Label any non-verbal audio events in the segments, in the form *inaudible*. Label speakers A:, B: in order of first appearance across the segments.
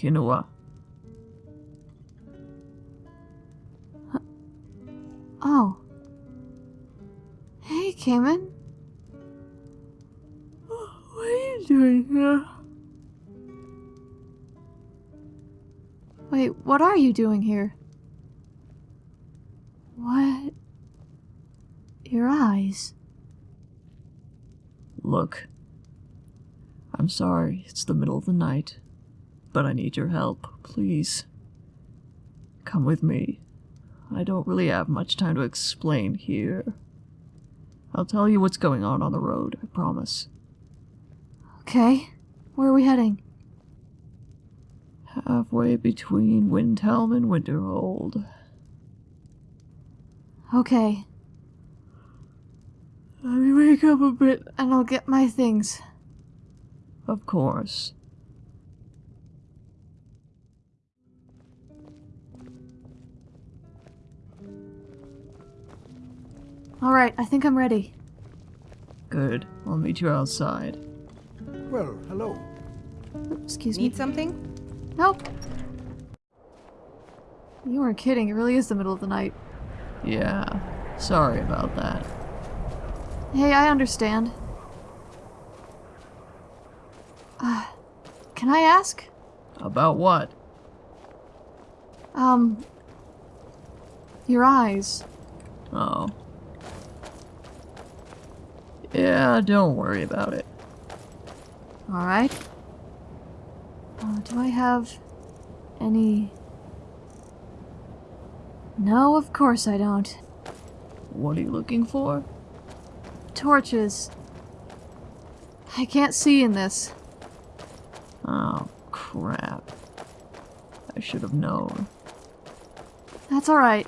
A: Kinoa.
B: Oh. Hey, Cayman.
A: What are you doing here?
B: Wait, what are you doing here? What? Your eyes.
A: Look. I'm sorry, it's the middle of the night, but I need your help, please. Come with me. I don't really have much time to explain here. I'll tell you what's going on on the road, I promise.
B: Okay. Where are we heading?
A: Halfway between Windhelm and Winterhold.
B: Okay. Let me wake up a bit and I'll get my things.
A: Of course.
B: Alright, I think I'm ready.
A: Good. I'll meet you outside.
C: Well, hello.
B: Excuse me.
D: Need something?
B: Nope. You weren't kidding, it really is the middle of the night.
A: Yeah. Sorry about that.
B: Hey, I understand. Uh, can I ask?
A: About what?
B: Um, your eyes.
A: Oh. Yeah, don't worry about it.
B: Alright. Uh, do I have any... No, of course I don't.
A: What are you looking for?
B: Torches. I can't see in this.
A: Oh, crap. I should have known.
B: That's alright.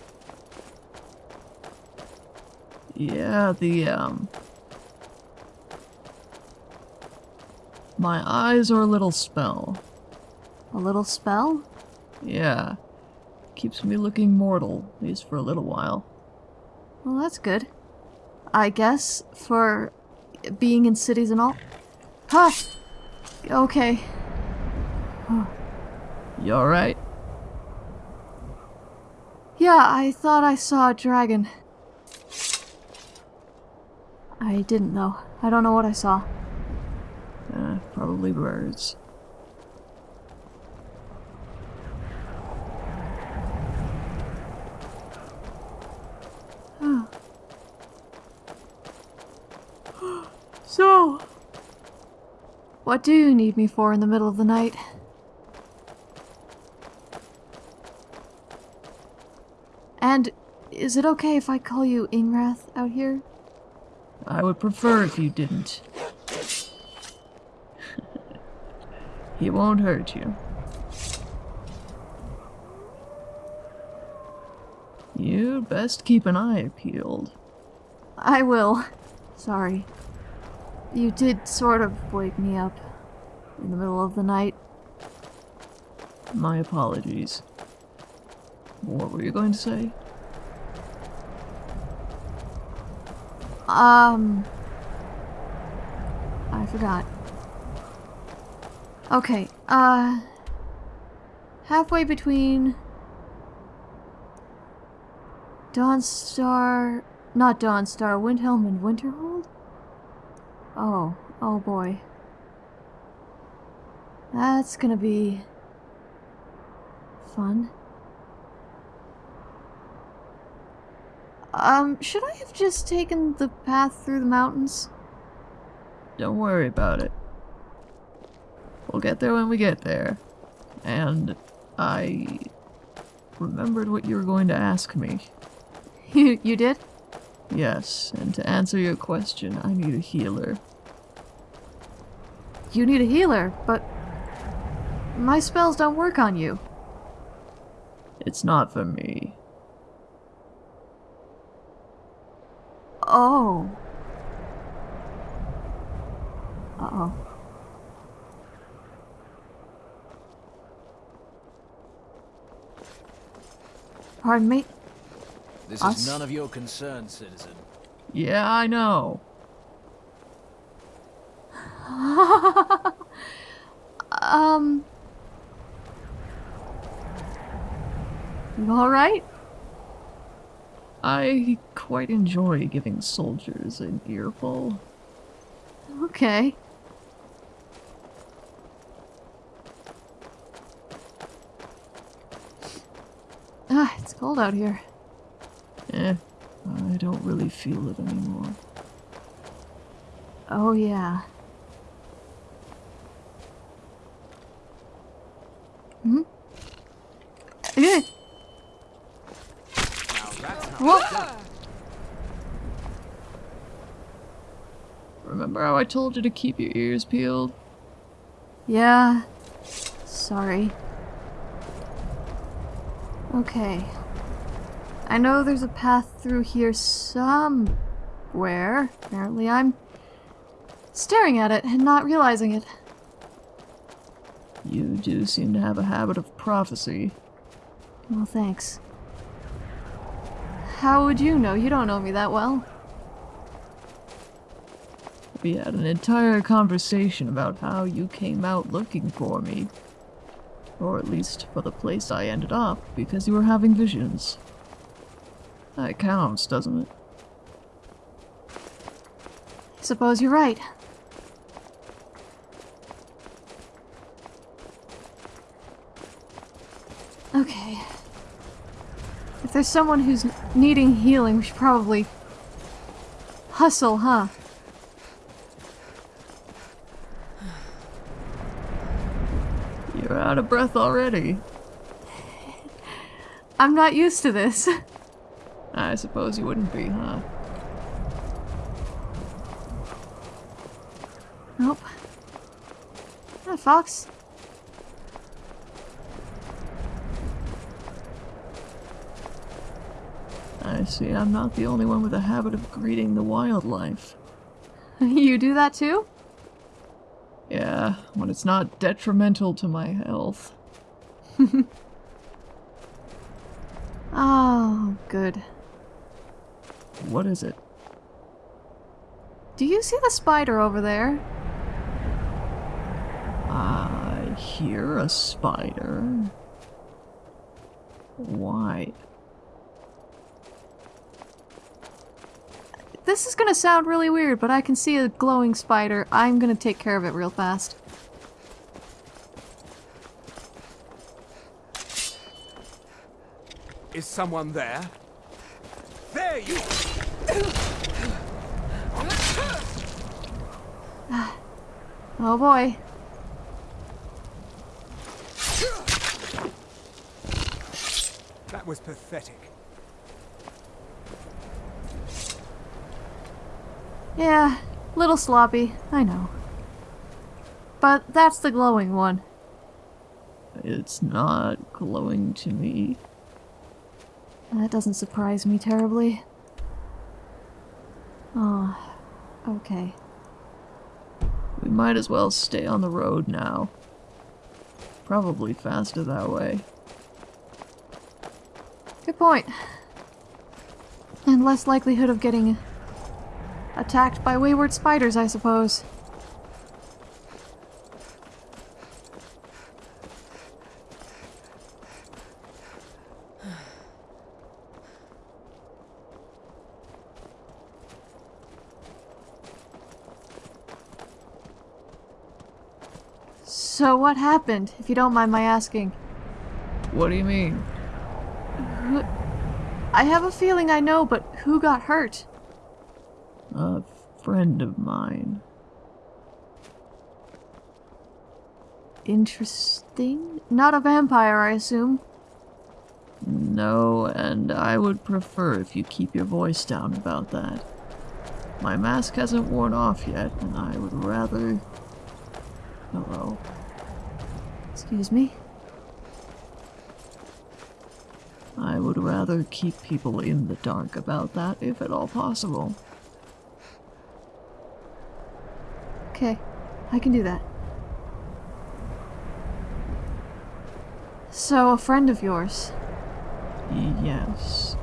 A: Yeah, the, um... My eyes are a little spell.
B: A little spell?
A: Yeah. Keeps me looking mortal, at least for a little while.
B: Well, that's good. I guess, for being in cities and all. Huh! Okay.
A: You alright?
B: Yeah, I thought I saw a dragon. I didn't though. I don't know what I saw.
A: Probably birds. *gasps*
B: So, what do you need me for in the middle of the night? And is it okay if I call you Ingrath out here?
A: I would prefer if you didn't. He won't hurt you. You'd best keep an eye peeled.
B: I will. Sorry. You did sort of wake me up in the middle of the night.
A: My apologies. What were you going to say?
B: Um. I forgot. Okay, uh. Halfway between. Dawnstar. Not Dawnstar, Windhelm and Winterhold? Oh, oh boy. That's gonna be. fun. Um, should I have just taken the path through the mountains?
A: Don't worry about it. We'll get there when we get there. And I remembered what you were going to ask me. *laughs*
B: You, you did?
A: Yes, and to answer your question, I need a healer.
B: You need a healer, but my spells don't work on you.
A: It's not for me.
B: Oh. Uh-oh. Pardon me?
E: This
B: Us?
E: is none of your concern, citizen.
A: Yeah, I know. *laughs*
B: um... You alright?
A: I quite enjoy giving soldiers an earful.
B: Okay. Cold out here.
A: Eh, I don't really feel it anymore.
B: Oh, yeah. Hmm?
E: How
B: Whoa.
A: Remember how I told you to keep your ears peeled?
B: Yeah. Sorry. Okay. I know there's a path through here somewhere. Apparently I'm staring at it and not realizing it.
A: You do seem to have a habit of prophecy.
B: Well, thanks. How would you know? You don't know me that well.
A: We had an entire conversation about how you came out looking for me. Or at least for the place I ended up, because you were having visions. That counts, doesn't it?
B: I suppose you're right. Okay. If there's someone who's needing healing, we should probably hustle, huh?
A: You're out of breath already.
B: I'm not used to this. *laughs*
A: I suppose you wouldn't be, huh?
B: Nope. Hi, Fox.
A: I see I'm not the only one with a habit of greeting the wildlife. *laughs*
B: you do that too?
A: Yeah, when it's not detrimental to my health. *laughs*
B: Oh, good.
A: What is it?
B: Do you see the spider over there?
A: I hear a spider. Why?
B: This is gonna sound really weird, but I can see a glowing spider. I'm gonna take care of it real fast.
E: Is someone there? There you
B: Oh boy.
E: That was pathetic.
B: Yeah, little sloppy, I know. But that's the glowing one.
A: It's not glowing to me.
B: That doesn't surprise me terribly. Oh, okay.
A: We might as well stay on the road now. Probably faster that way.
B: Good point. And less likelihood of getting attacked by wayward spiders, I suppose. So what happened, if you don't mind my asking?
A: What do you mean?
B: I have a feeling I know, but who got hurt?
A: A friend of mine.
B: Interesting. Not a vampire, I assume.
A: No, and I would prefer if you keep your voice down about that. My mask hasn't worn off yet, and I would rather. Hello.
B: Excuse me.
A: I would rather keep people in the dark about that if at all possible.
B: Okay, I can do that. So, a friend of yours.
A: Yes.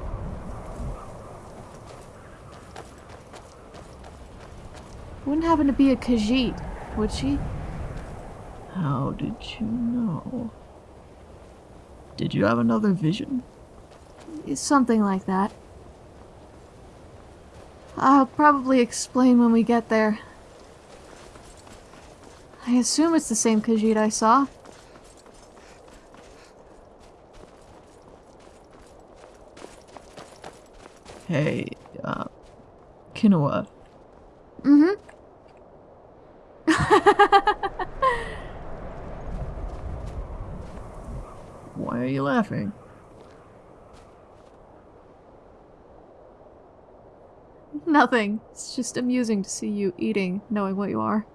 B: Wouldn't happen to be a Khajiit, would she?
A: How did you know? Did you have another vision?
B: Something like that. I'll probably explain when we get there. I assume it's the same Khajiit I saw.
A: Hey, uh, Kinoa,
B: Mm-hmm.
A: why are you laughing?
B: Nothing. It's just amusing to see you eating, knowing what you are.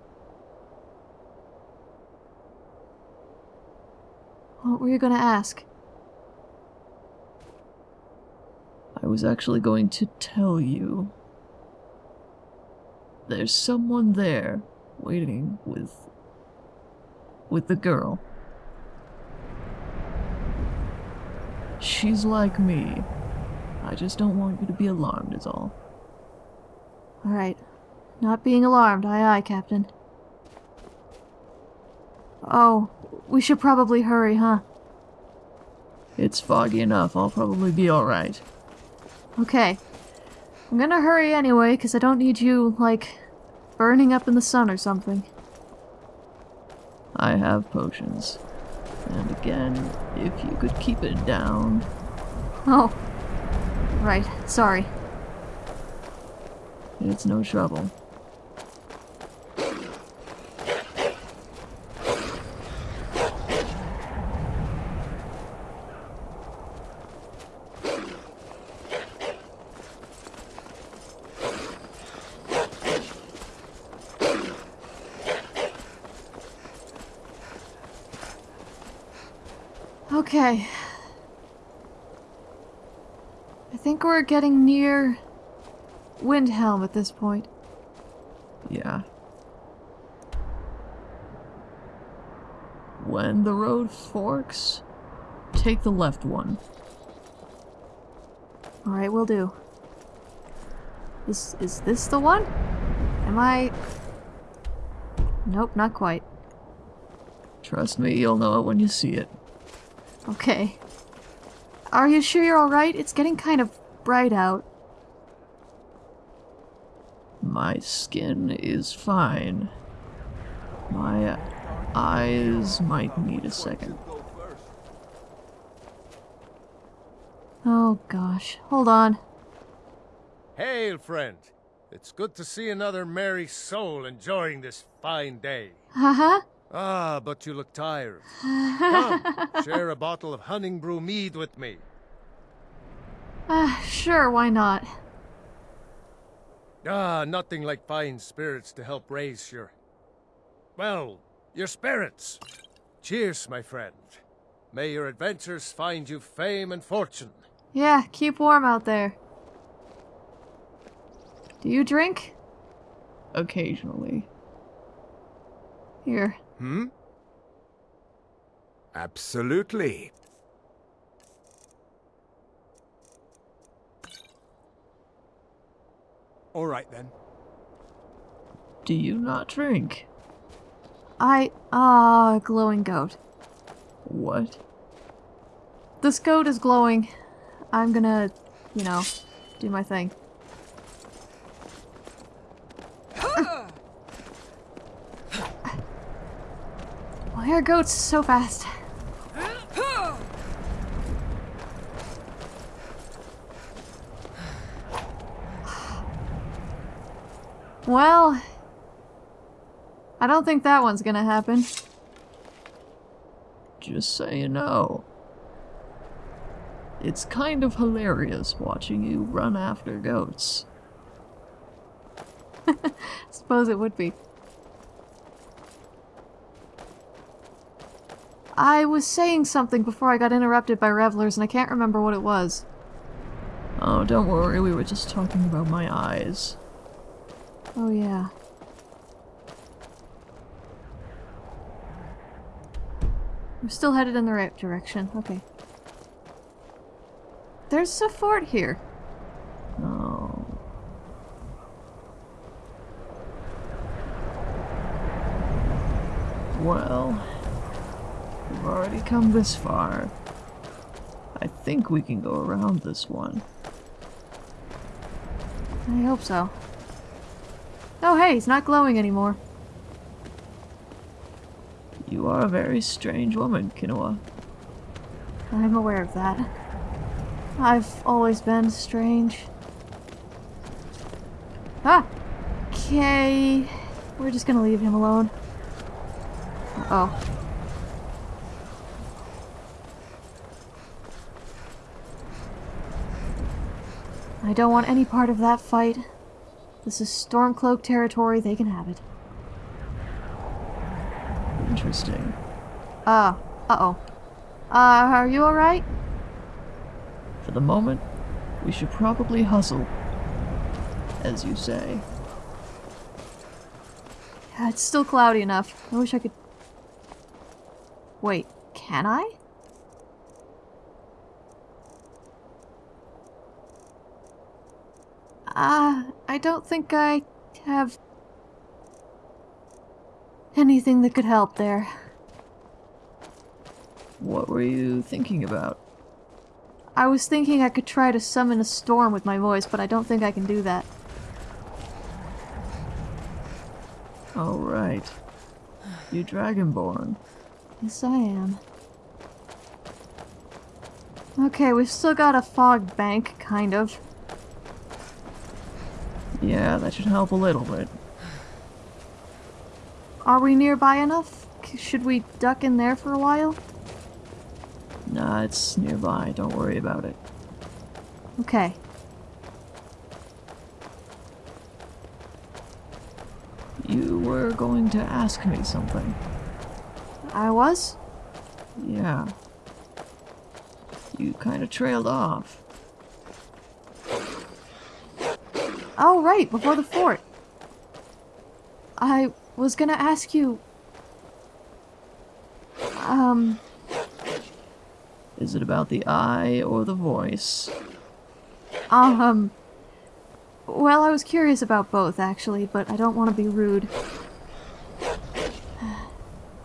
B: What were you gonna ask?
A: I was actually going to tell you. There's someone there, waiting with. with the girl. She's like me. I just don't want you to be alarmed, is all.
B: Alright. Not being alarmed, aye aye, Captain. Oh, we should probably hurry, huh?
A: It's foggy enough, I'll probably be alright.
B: Okay. I'm gonna hurry anyway, because I don't need you, like, burning up in the sun or something.
A: I have potions. And again, if you could keep it down.
B: Oh. Right, sorry.
A: It's no trouble.
B: Okay. I think we're getting near Windhelm at this point.
A: Yeah. When the road forks, take the left one.
B: Alright, we will do. Is, is this the one? Am I... Nope, not quite.
A: Trust me, you'll know it when you see it.
B: Okay. Are you sure you're alright? It's getting kind of bright out.
A: My skin is fine. My eyes might need a second.
B: Oh gosh. Hold on.
D: Hail, friend. It's good to see another merry soul enjoying this fine day.
B: Haha.
D: Ah, but you look tired. *laughs* Come, share a bottle of Honningbrew mead with me.
B: Uh, sure, why not?
D: Ah, nothing like fine spirits to help raise your... Well, your spirits. Cheers, my friend. May your adventures find you fame and fortune.
B: Yeah, keep warm out there. Do you drink?
A: Occasionally.
B: Here.
E: Hmm? Absolutely. All right then.
A: Do you not drink?
B: I... Ah, glowing goat.
A: What?
B: This goat is glowing. I'm gonna, you know, do my thing. Why are goats so fast? Well, I don't think that one's gonna happen.
A: Just so you know. It's kind of hilarious watching you run after goats. *laughs*
B: Suppose it would be. I was saying something before I got interrupted by revelers, and I can't remember what it was.
A: Oh, don't worry, we were just talking about my eyes.
B: Oh, yeah. We're still headed in the right direction. Okay. There's a fort here.
A: Oh. Well, we've already come this far. I think we can go around this one.
B: I hope so. Oh hey, he's not glowing anymore.
A: You are a very strange woman, Kinoa.
B: I'm aware of that. I've always been strange. Ah! Okay. We're just gonna leave him alone. Uh oh. I don't want any part of that fight. This is Stormcloak territory, they can have it.
A: Interesting.
B: Uh, uh-oh. Uh, are you alright?
A: For the moment, we should probably hustle. As you say.
B: Yeah, it's still cloudy enough. I wish I could... Wait, can I? Ah, uh, I don't think I have anything that could help there.
A: What were you thinking about?
B: I was thinking I could try to summon a storm with my voice, but I don't think I can do that.
A: Oh, right. You Dragonborn.
B: Yes, I am. Okay, we've still got a fog bank, kind of.
A: Yeah, that should help a little bit.
B: Are we nearby enough? Should we duck in there for a while?
A: Nah, it's nearby. Don't worry about it.
B: Okay.
A: You were going to ask me something.
B: I was?
A: Yeah. You kind of trailed off.
B: Oh, right, before the fort. I was gonna ask you... Um...
A: Is it about the eye or the voice?
B: Um... Well, I was curious about both, actually, but I don't want to be rude.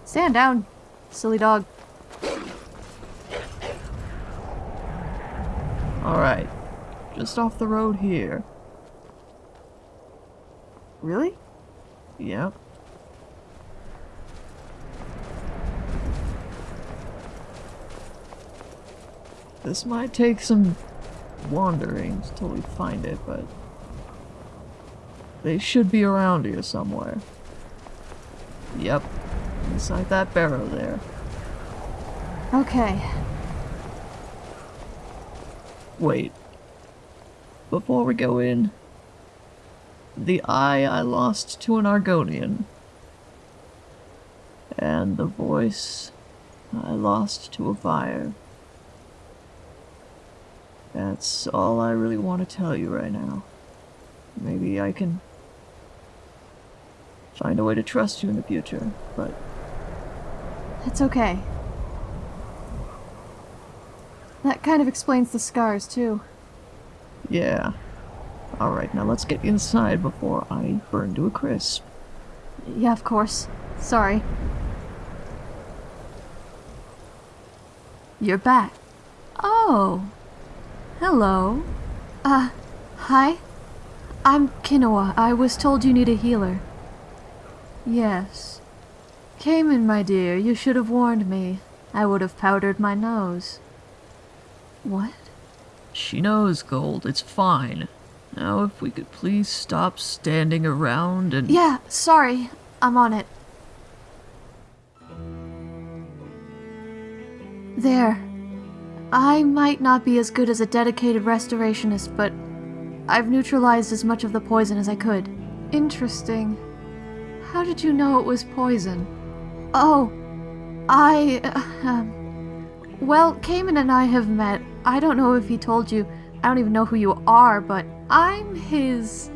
B: Stand down, silly dog.
A: Alright. Just off the road here.
B: Really?
A: Yep. This might take some wandering until we find it, but they should be around here somewhere. Yep, inside that barrow there.
B: Okay.
A: Wait. Before we go in, the eye I lost to an Argonian, and the voice I lost to a fire. That's all I really want to tell you right now. Maybe I can find a way to trust you in the future, but...
B: That's okay. That kind of explains the scars, too.
A: Yeah. Alright, now let's get inside before I burn to a crisp.
B: Yeah, of course. Sorry. You're back. Oh. Hello. Uh, hi? I'm Kinoa. I was told you need a healer. Yes. Cayman, my dear, you should have warned me. I would have powdered my nose. What?
A: She knows, Gold. It's fine. Now, if we could please stop standing around and...
B: Yeah, sorry. I'm on it. There. I might not be as good as a dedicated restorationist, but I've neutralized as much of the poison as I could. Interesting. How did you know it was poison? Oh, I... Uh, well, Cayman and I have met. I don't know if he told you. I don't even know who you are, but I'm his...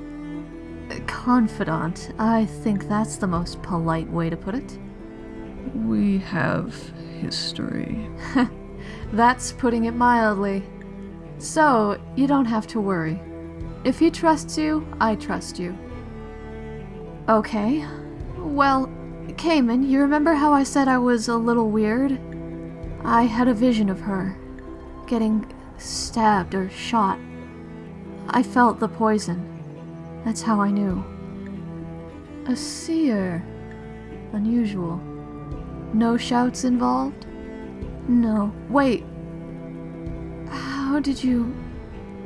B: confidant. I think that's the most polite way to put it.
A: We have history. *laughs*
B: That's putting it mildly. So, you don't have to worry. If he trusts you, I trust you. Okay. Well, Cayman, you remember how I said I was a little weird? I had a vision of her. getting stabbed or shot. I felt the poison. That's how I knew. A seer. Unusual. No shouts involved? No. Wait. How did you.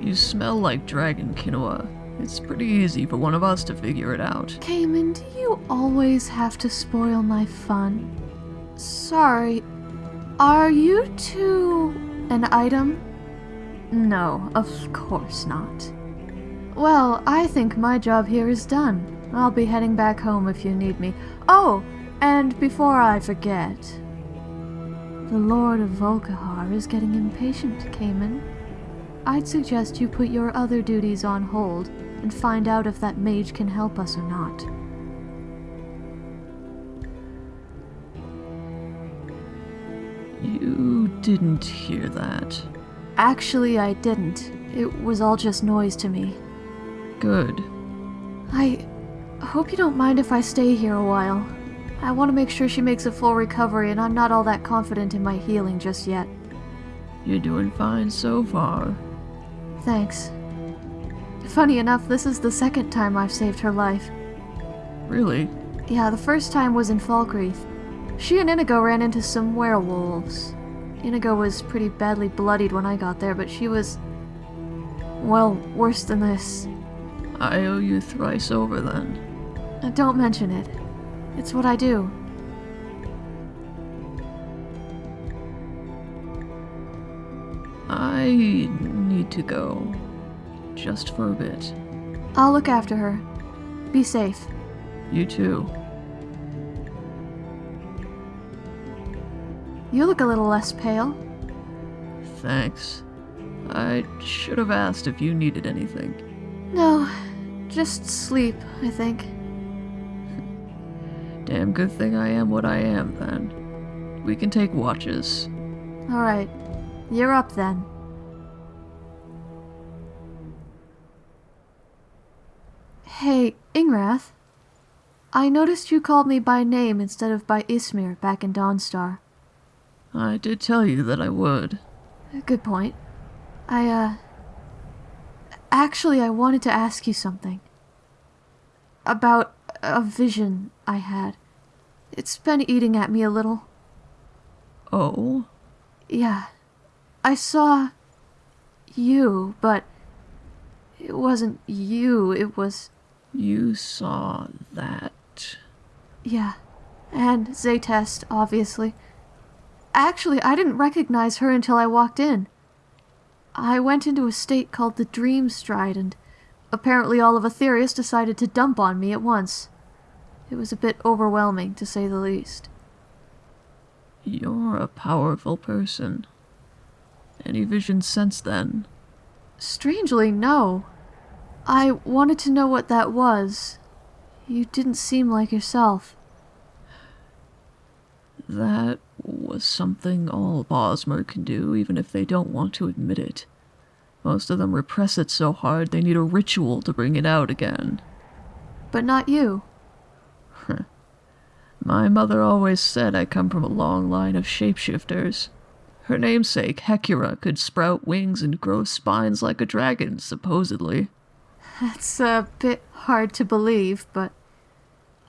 A: You smell like dragon Kinoa. It's pretty easy for one of us to figure it out.
B: Cayman, do you always have to spoil my fun? Sorry. Are you two an item? No, of course not. Well, I think my job here is done. I'll be heading back home if you need me. Oh, and before I forget, the Lord of Volkihar is getting impatient, Cayman. I'd suggest you put your other duties on hold and find out if that mage can help us or not.
A: You didn't hear that.
B: Actually, I didn't. It was all just noise to me.
A: Good.
B: I hope you don't mind if I stay here a while. I want to make sure she makes a full recovery, and I'm not all that confident in my healing just yet.
A: You're doing fine so far.
B: Thanks. Funny enough, this is the second time I've saved her life.
A: Really?
B: Yeah, the first time was in Falkreath. She and Inigo ran into some werewolves. Inigo was pretty badly bloodied when I got there, but she was. well, worse than this.
A: I owe you thrice over then.
B: Uh, Don't mention it. It's what I do.
A: I need to go. Just for a bit.
B: I'll look after her. Be safe.
A: You too.
B: You look a little less pale.
A: Thanks. I should have asked if you needed anything.
B: No, just sleep, I think. *laughs*
A: Damn good thing I am what I am, then. We can take watches.
B: Alright, you're up then. Hey, Ingrath. I noticed you called me by name instead of by Ismir back in Dawnstar.
A: I did tell you that I would.
B: Good point. I, uh. Actually, I wanted to ask you something. About a vision I had. It's been eating at me a little.
A: Oh?
B: Yeah. I saw. you, but. It wasn't you, it was.
A: You saw that.
B: Yeah. And Zaytest, obviously. Actually, I didn't recognize her until I walked in. I went into a state called the Dream Stride, and apparently all of Aetherius decided to dump on me at once. It was a bit overwhelming, to say the least.
A: You're a powerful person. Any visions since then?
B: Strangely, no. I wanted to know what that was. You didn't seem like yourself.
A: That was something all Bosmer can do, even if they don't want to admit it. Most of them repress it so hard they need a ritual to bring it out again.
B: But not you.
A: My mother always said I come from a long line of shapeshifters. Her namesake, Hecura, could sprout wings and grow spines like a dragon, supposedly.
B: That's a bit hard to believe, but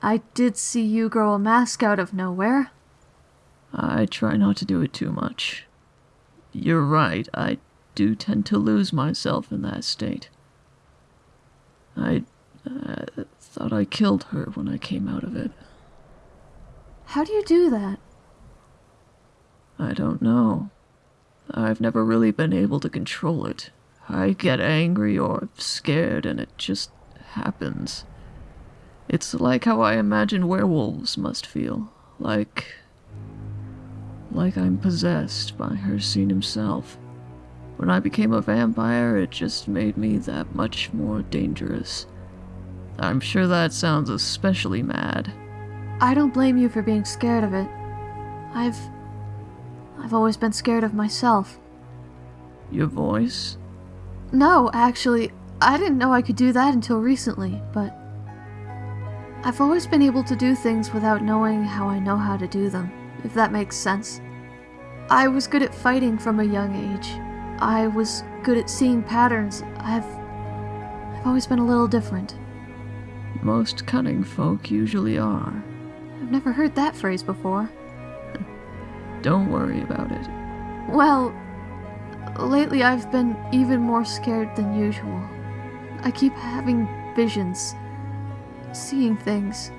B: I did see you grow a mask out of nowhere.
A: I try not to do it too much. You're right, I do tend to lose myself in that state. I uh, thought I killed her when I came out of it.
B: How do you do that?
A: I don't know. I've never really been able to control it. I get angry or scared and it just happens. It's like how I imagine werewolves must feel. Like. Like I'm possessed by her. Hircine himself. When I became a vampire, it just made me that much more dangerous. I'm sure that sounds especially mad.
B: I don't blame you for being scared of it. I've. I've always been scared of myself.
A: Your voice?
B: No, actually, I didn't know I could do that until recently, but. I've always been able to do things without knowing how I know how to do them, if that makes sense. I was good at fighting from a young age. I was good at seeing patterns. I've. I've always been a little different.
A: Most cunning folk usually are.
B: I've never heard that phrase before. *laughs*
A: Don't worry about it.
B: Well, lately I've been even more scared than usual. I keep having visions, seeing things.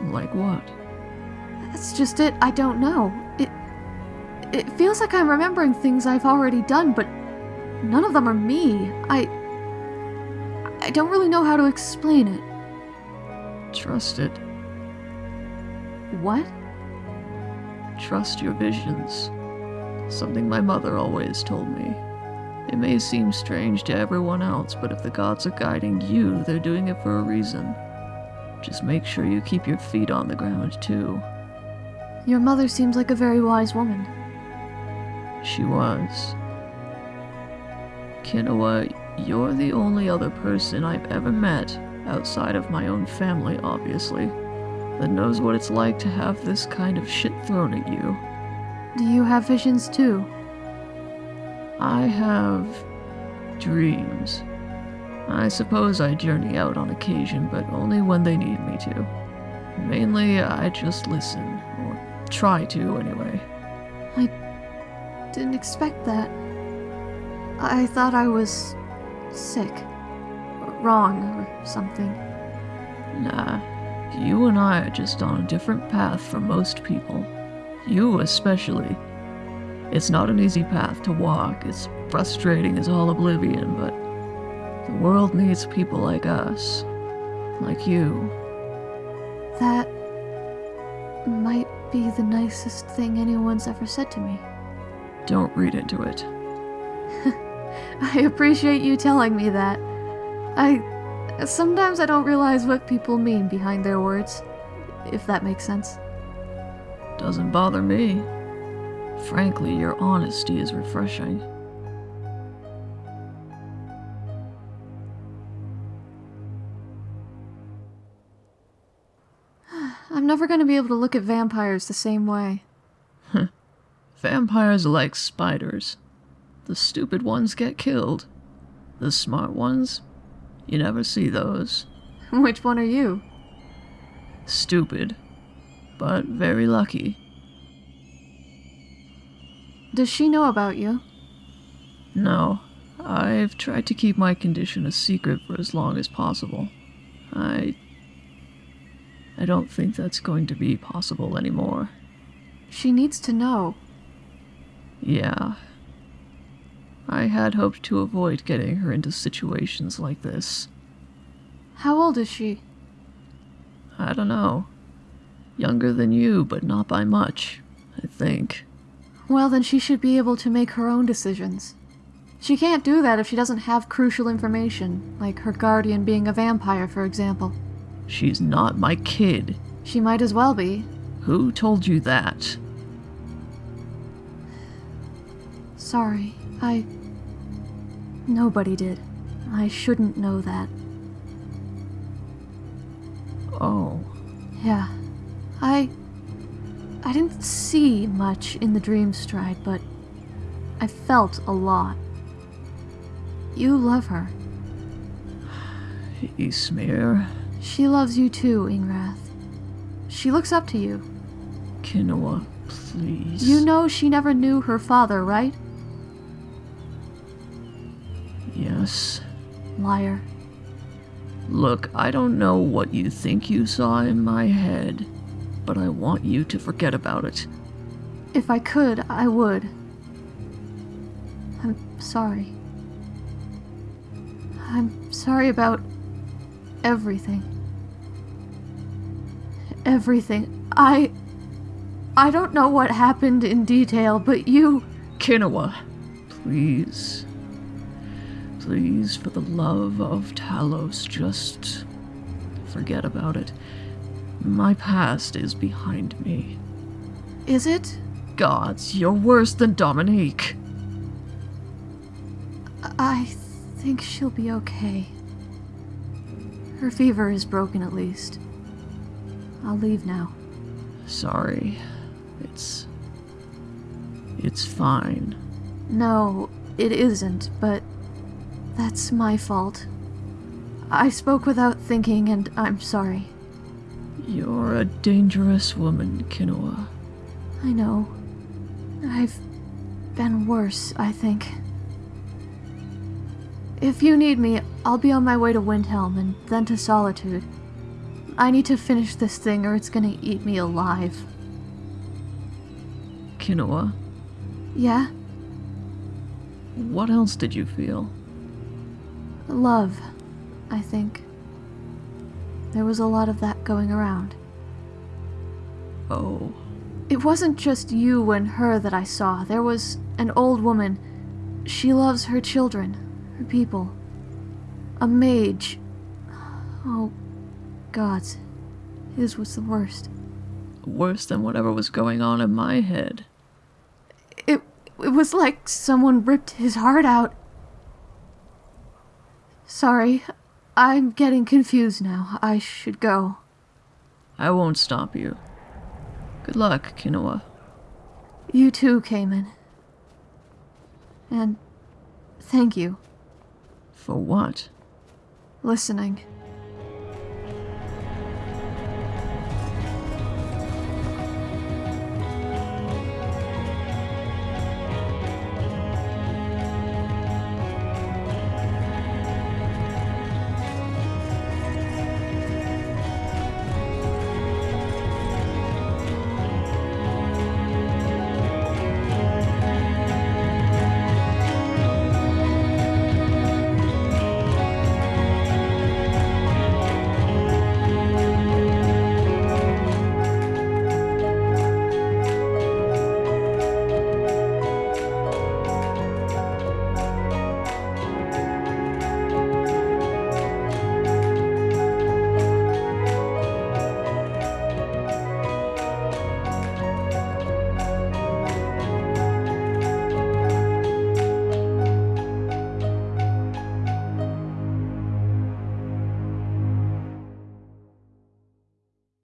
A: Like what?
B: That's just it. I don't know. It it feels like I'm remembering things I've already done, but none of them are me. I I don't really know how to explain it.
A: Trust it.
B: What?
A: Trust your visions. Something my mother always told me. It may seem strange to everyone else, but if the gods are guiding you, they're doing it for a reason. Just make sure you keep your feet on the ground, too.
B: Your mother seems like a very wise woman.
A: She was. Kinoa, you're the only other person I've ever met, outside of my own family, obviously, that knows what it's like to have this kind of shit thrown at you.
B: Do you have visions too?
A: I have dreams. I suppose I journey out on occasion, but only when they need me to. Mainly, I just listen, try to anyway.
B: I didn't expect that. I thought I was sick. Or wrong or something.
A: Nah, you and I are just on a different path from most people. You especially. It's not an easy path to walk, it's frustrating as all oblivion, but the world needs people like us. Like you.
B: That might be the nicest thing anyone's ever said to me.
A: Don't read into it. *laughs*
B: I appreciate you telling me that. I. Sometimes I don't realize what people mean behind their words, if that makes sense.
A: Doesn't bother me. Frankly, your honesty is refreshing.
B: Never gonna be able to look at vampires the same way.
A: Vampires are like spiders. The stupid ones get killed. The smart ones, you never see those. *laughs*
B: Which one are you?
A: Stupid, but very lucky.
B: Does she know about you?
A: No, I've tried to keep my condition a secret for as long as possible. I. I don't think that's going to be possible anymore.
B: She needs to know.
A: Yeah. I had hoped to avoid getting her into situations like this.
B: How old is she?
A: I don't know. Younger than you, but not by much, I think.
B: Well, then she should be able to make her own decisions. She can't do that if she doesn't have crucial information, like her guardian being a vampire, for example.
A: She's not my kid.
B: She might as well be.
A: Who told you that?
B: Sorry, I. Nobody did. I shouldn't know that.
A: Oh,
B: Yeah. I. I didn't see much in the dream stride, but I felt a lot. You love her. *sighs*
A: Ismir,
B: She loves you too, Ingrath. She looks up to you.
A: Kinoa, please.
B: You know she never knew her father, right?
A: Yes.
B: Liar.
A: Look, I don't know what you think you saw in my head, but I want you to forget about it.
B: If I could, I would. I'm sorry. I'm sorry about everything. Everything. I. I don't know what happened in detail, but you.
A: Kinoa, please. Please, for the love of Talos, just forget about it. My past is behind me.
B: Is it?
A: Gods, you're worse than Dominique.
B: I think she'll be okay. Her fever is broken at least. I'll leave now.
A: Sorry. It's. It's fine.
B: No, it isn't, but that's my fault. I spoke without thinking, and I'm sorry.
A: You're a dangerous woman, Kinoa.
B: I know. I've been worse, I think. If you need me, I'll be on my way to Windhelm and then to Solitude. I need to finish this thing or it's gonna eat me alive.
A: Kinoa,
B: Yeah?
A: what else did you feel?
B: Love, I think. There was a lot of that going around.
A: Oh,
B: It wasn't just you and her that I saw. There was an old woman. She loves her children, her people. A mage. Oh, gods. His was the worst.
A: worse than whatever was going on in my head.
B: It, it was like someone ripped his heart out. Sorry, I'm getting confused now. I should go.
A: I won't stop you. Good luck, Kinoa.
B: You too, Cayman. And thank you.
A: For what?
B: Listening.